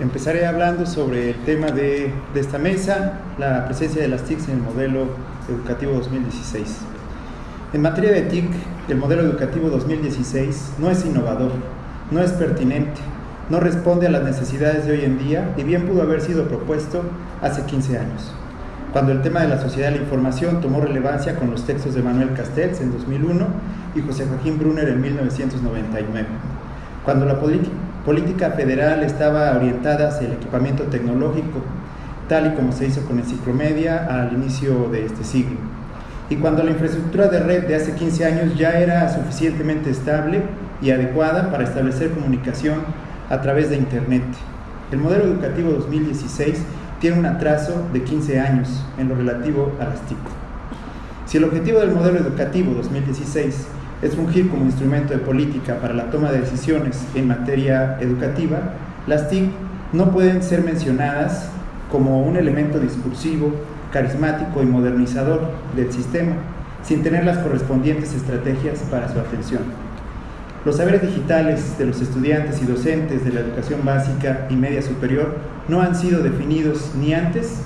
empezaré hablando sobre el tema de, esta mesa, la presencia de las TICs en el modelo educativo 2016. En materia de TIC, el modelo educativo 2016 no es innovador, no es pertinente, no responde a las necesidades de hoy en día y bien pudo haber sido propuesto hace 15 años, cuando el tema de la sociedad de la información tomó relevancia con los textos de Manuel Castells en 2001 y José Joaquín Brunner en 1999, cuando la política federal estaba orientada hacia el equipamiento tecnológico, tal y como se hizo con Enciclomedia al inicio de este siglo. Y cuando la infraestructura de red de hace 15 años ya era suficientemente estable y adecuada para establecer comunicación a través de Internet. El modelo educativo 2016 tiene un atraso de 15 años en lo relativo a las TIC. Si el objetivo del modelo educativo 2016 es fungir como instrumento de política para la toma de decisiones en materia educativa, las TIC no pueden ser mencionadas como un elemento discursivo, carismático y modernizador del sistema, sin tener las correspondientes estrategias para su atención. Los saberes digitales de los estudiantes y docentes de la educación básica y media superior no han sido definidos ni antes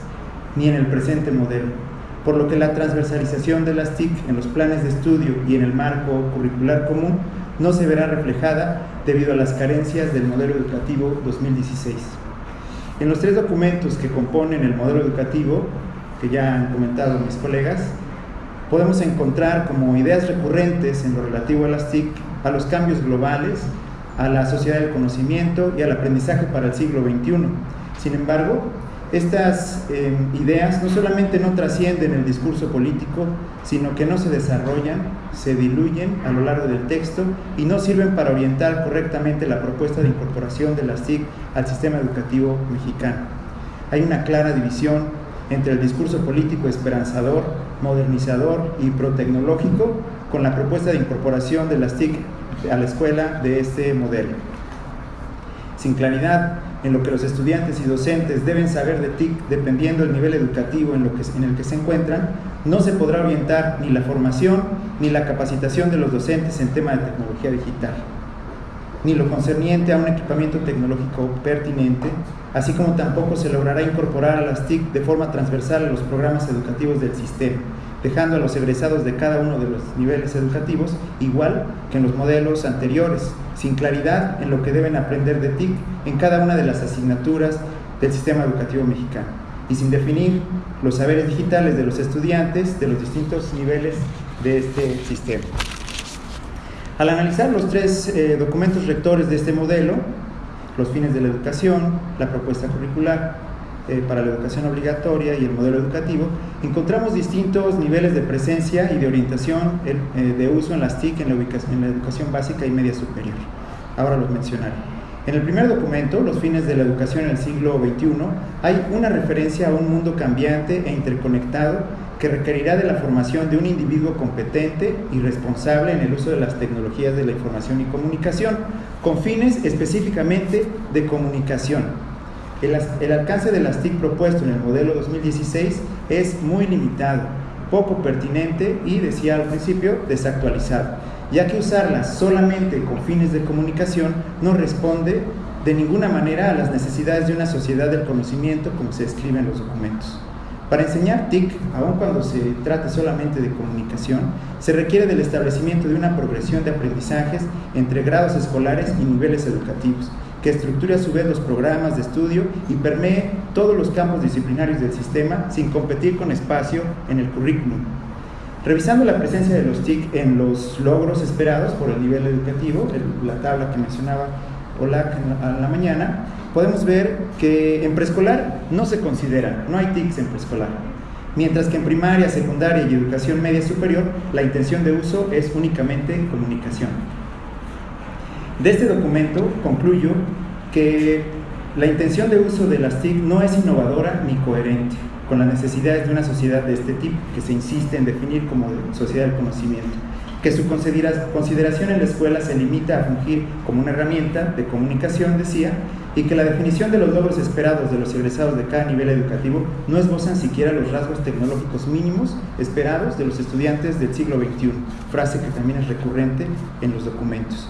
ni en el presente modelo por lo que la transversalización de las TIC en los planes de estudio y en el marco curricular común no se verá reflejada debido a las carencias del modelo educativo 2016. En los tres documentos que componen el modelo educativo, que ya han comentado mis colegas, podemos encontrar como ideas recurrentes en lo relativo a las TIC, a los cambios globales, a la sociedad del conocimiento y al aprendizaje para el siglo XXI. Sin embargo, estas eh, ideas no solamente no trascienden el discurso político, sino que no se desarrollan, se diluyen a lo largo del texto y no sirven para orientar correctamente la propuesta de incorporación de las TIC al sistema educativo mexicano. Hay una clara división entre el discurso político esperanzador, modernizador y protecnológico con la propuesta de incorporación de las TIC a la escuela de este modelo. Sin claridad en lo que los estudiantes y docentes deben saber de TIC dependiendo del nivel educativo en, lo que, en el que se encuentran, no se podrá orientar ni la formación ni la capacitación de los docentes en tema de tecnología digital, ni lo concerniente a un equipamiento tecnológico pertinente, así como tampoco se logrará incorporar a las TIC de forma transversal a los programas educativos del sistema, dejando a los egresados de cada uno de los niveles educativos igual que en los modelos anteriores, sin claridad en lo que deben aprender de TIC en cada una de las asignaturas del sistema educativo mexicano y sin definir los saberes digitales de los estudiantes de los distintos niveles de este sistema. Al analizar los tres eh, documentos rectores de este modelo, los fines de la educación, la propuesta curricular eh, para la educación obligatoria y el modelo educativo, encontramos distintos niveles de presencia y de orientación eh, de uso en las TIC en la, en la educación básica y media superior. Ahora los mencionaré. En el primer documento, Los fines de la educación en el siglo XXI, hay una referencia a un mundo cambiante e interconectado que requerirá de la formación de un individuo competente y responsable en el uso de las tecnologías de la información y comunicación, con fines específicamente de comunicación. El, alcance de las TIC propuesto en el modelo 2016 es muy limitado, poco pertinente y, decía al principio, desactualizado ya que usarlas solamente con fines de comunicación no responde de ninguna manera a las necesidades de una sociedad del conocimiento como se escribe en los documentos. Para enseñar TIC, aun cuando se trate solamente de comunicación, se requiere del establecimiento de una progresión de aprendizajes entre grados escolares y niveles educativos, que estructure a su vez los programas de estudio y permee todos los campos disciplinarios del sistema sin competir con espacio en el currículum, Revisando la presencia de los TIC en los logros esperados por el nivel educativo, la tabla que mencionaba Olac a la mañana, podemos ver que en preescolar no se considera, no hay TICs en preescolar. Mientras que en primaria, secundaria y educación media superior, la intención de uso es únicamente comunicación. De este documento concluyo que la intención de uso de las TIC no es innovadora ni coherente con las necesidades de una sociedad de este tipo, que se insiste en definir como sociedad del conocimiento, que su consideración en la escuela se limita a fungir como una herramienta de comunicación, decía, y que la definición de los logros esperados de los egresados de cada nivel educativo no esbozan siquiera los rasgos tecnológicos mínimos esperados de los estudiantes del siglo XXI, frase que también es recurrente en los documentos.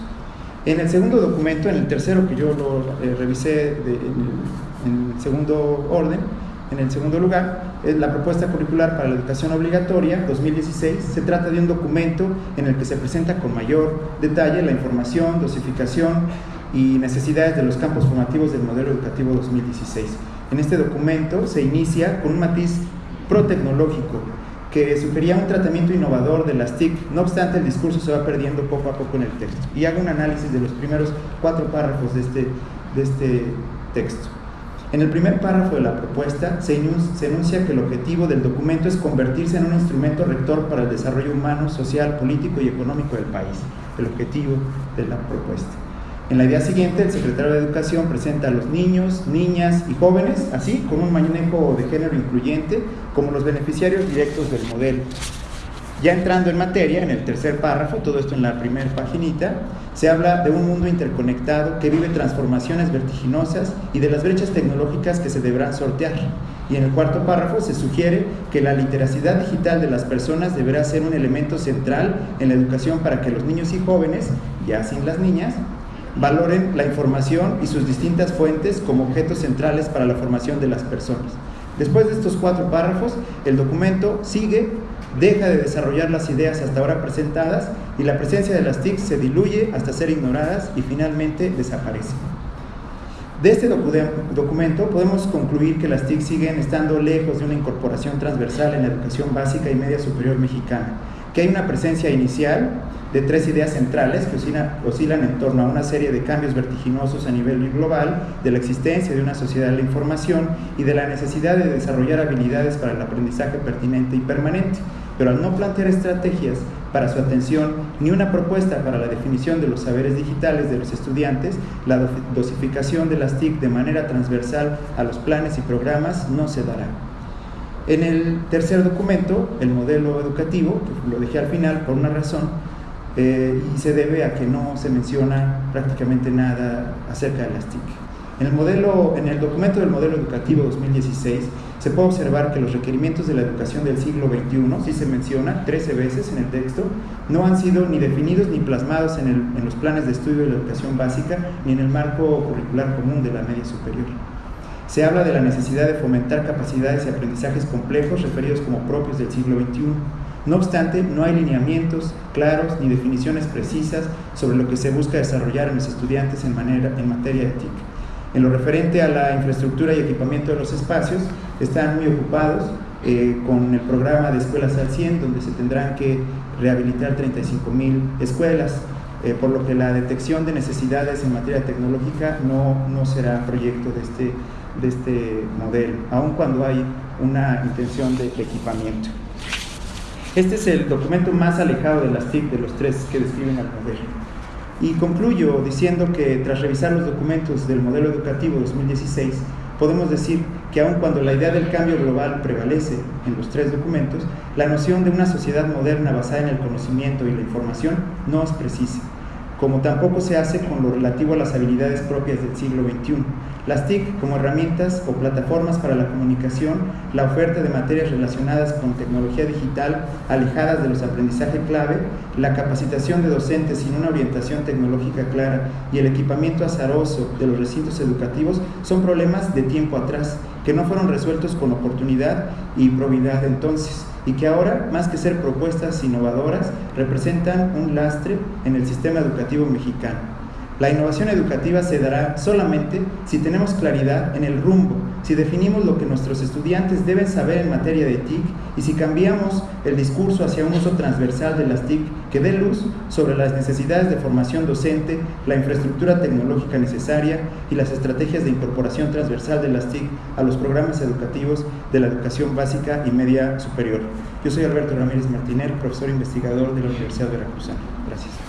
En el segundo documento, en el tercero que yo lo eh, revisé en, el, segundo orden, en el segundo lugar, es la propuesta curricular para la educación obligatoria 2016. Se trata de un documento en el que se presenta con mayor detalle la información, dosificación y necesidades de los campos formativos del modelo educativo 2016. En este documento se inicia con un matiz pro-tecnológico que sugería un tratamiento innovador de las TIC, no obstante el discurso se va perdiendo poco a poco en el texto. Y hago un análisis de los primeros cuatro párrafos de este, de este texto. En el primer párrafo de la propuesta se enuncia que el objetivo del documento es convertirse en un instrumento rector para el desarrollo humano, social, político y económico del país, el objetivo de la propuesta. En la idea siguiente, el secretario de Educación presenta a los niños, niñas y jóvenes, así con un manejo de género incluyente, como los beneficiarios directos del modelo. Ya entrando en materia, en el tercer párrafo, todo esto en la primera paginita, se habla de un mundo interconectado que vive transformaciones vertiginosas y de las brechas tecnológicas que se deberán sortear. Y en el cuarto párrafo se sugiere que la literacidad digital de las personas deberá ser un elemento central en la educación para que los niños y jóvenes, ya sin las niñas, valoren la información y sus distintas fuentes como objetos centrales para la formación de las personas. Después de estos cuatro párrafos, el documento sigue, deja de desarrollar las ideas hasta ahora presentadas y la presencia de las TIC se diluye hasta ser ignoradas y finalmente desaparece. De este documento podemos concluir que las TIC siguen estando lejos de una incorporación transversal en la educación básica y media superior mexicana, que hay una presencia inicial de tres ideas centrales que oscilan, en torno a una serie de cambios vertiginosos a nivel global, de la existencia de una sociedad de la información y de la necesidad de desarrollar habilidades para el aprendizaje pertinente y permanente, pero al no plantear estrategias para su atención ni una propuesta para la definición de los saberes digitales de los estudiantes, la dosificación de las TIC de manera transversal a los planes y programas no se dará. En el tercer documento, el modelo educativo, que lo dejé al final por una razón, eh, y se debe a que no se menciona prácticamente nada acerca de las TIC. En el, modelo, en el documento del modelo educativo 2016 se puede observar que los requerimientos de la educación del siglo XXI, sí se menciona 13 veces en el texto, no han sido ni definidos ni plasmados en, en los planes de estudio de la educación básica ni en el marco curricular común de la media superior. Se habla de la necesidad de fomentar capacidades y aprendizajes complejos referidos como propios del siglo XXI no obstante, no hay lineamientos claros ni definiciones precisas sobre lo que se busca desarrollar en los estudiantes en, materia de TIC. En lo referente a la infraestructura y equipamiento de los espacios, están muy ocupados eh, con el programa de Escuelas al 100, donde se tendrán que rehabilitar 35 mil escuelas, eh, por lo que la detección de necesidades en materia tecnológica no, no será proyecto de este, de este modelo, aun cuando hay una intención de equipamiento. Este es el documento más alejado de las TIC de los tres que describen al modelo. Y concluyo diciendo que tras revisar los documentos del modelo educativo 2016, podemos decir que aun cuando la idea del cambio global prevalece en los tres documentos, la noción de una sociedad moderna basada en el conocimiento y la información no es precisa como tampoco se hace con lo relativo a las habilidades propias del siglo XXI. Las TIC como herramientas o plataformas para la comunicación, la oferta de materias relacionadas con tecnología digital alejadas de los aprendizajes clave, la capacitación de docentes sin una orientación tecnológica clara y el equipamiento azaroso de los recintos educativos son problemas de tiempo atrás que no fueron resueltos con oportunidad y probidad entonces y que ahora, más que ser propuestas innovadoras, representan un lastre en el sistema educativo mexicano. La innovación educativa se dará solamente si tenemos claridad en el rumbo, si definimos lo que nuestros estudiantes deben saber en materia de TIC y si cambiamos el discurso hacia un uso transversal de las TIC que dé luz sobre las necesidades de formación docente, la infraestructura tecnológica necesaria y las estrategias de incorporación transversal de las TIC a los programas educativos de la educación básica y media superior. Yo soy Alberto Ramírez Martínez, profesor investigador de la Universidad de Veracruzana. Gracias.